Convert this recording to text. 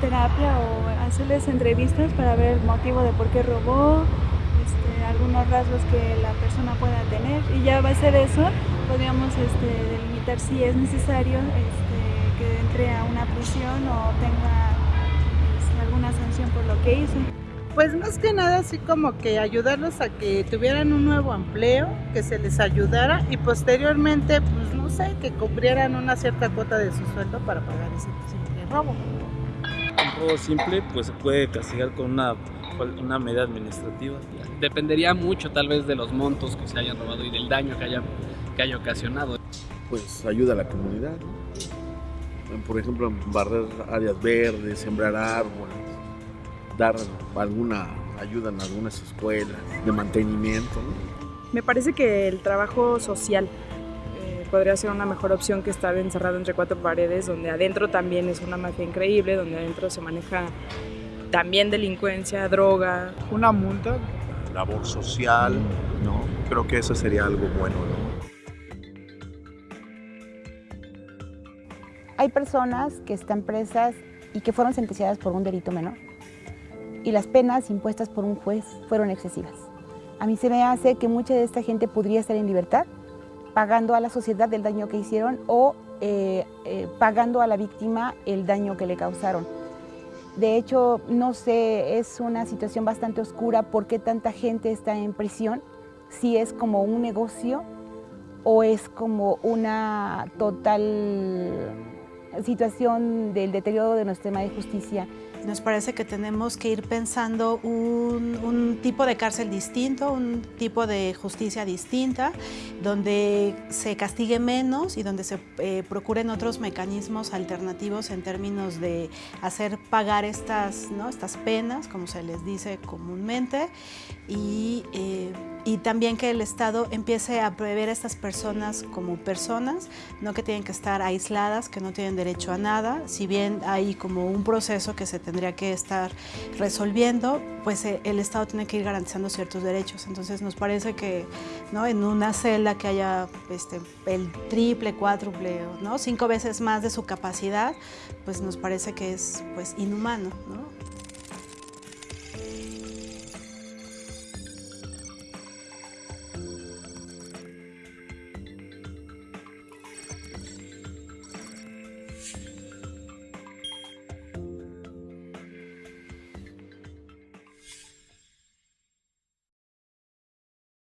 terapia o hacerles entrevistas para ver el motivo de por qué robó, este, algunos rasgos que la persona pueda tener y ya va a ser eso, podríamos este, delimitar si es necesario este, que entre a una prisión o tenga este, alguna sanción por lo que hizo. Pues más que nada así como que ayudarlos a que tuvieran un nuevo empleo, que se les ayudara y posteriormente, pues no sé, que cubrieran una cierta cuota de su sueldo para pagar ese simple robo. Simple pues se puede castigar con una, una medida administrativa. Dependería mucho tal vez de los montos que se hayan robado y del daño que haya, que haya ocasionado. Pues ayuda a la comunidad, ¿no? Por ejemplo, barrer áreas verdes, sembrar árboles, dar alguna ayuda en algunas escuelas de mantenimiento. ¿no? Me parece que el trabajo social podría ser una mejor opción que estar encerrado entre cuatro paredes, donde adentro también es una mafia increíble, donde adentro se maneja también delincuencia, droga. Una multa, labor social, ¿no? Creo que eso sería algo bueno, ¿no? Hay personas que están presas y que fueron sentenciadas por un delito menor y las penas impuestas por un juez fueron excesivas. A mí se me hace que mucha de esta gente podría estar en libertad pagando a la sociedad el daño que hicieron o eh, eh, pagando a la víctima el daño que le causaron. De hecho, no sé, es una situación bastante oscura por qué tanta gente está en prisión, si es como un negocio o es como una total situación del deterioro de nuestro sistema de justicia. Nos parece que tenemos que ir pensando un, un, tipo de cárcel distinto, un tipo de justicia distinta, donde se castigue menos y donde se eh, procuren otros mecanismos alternativos en términos de hacer pagar estas, ¿no? estas penas, como se les dice comúnmente, y, eh, y también que el Estado empiece a prever a estas personas como personas, no que tienen que estar aisladas, que no tienen derecho a nada, si bien hay como un proceso que se tendría que estar resolviendo, pues eh, el Estado tiene que ir garantizando ciertos derechos. Entonces nos parece que ¿no? en una celda que haya este, el triple, cuádruple, ¿no? cinco veces más de su capacidad, pues nos parece que es pues, inhumano. ¿no?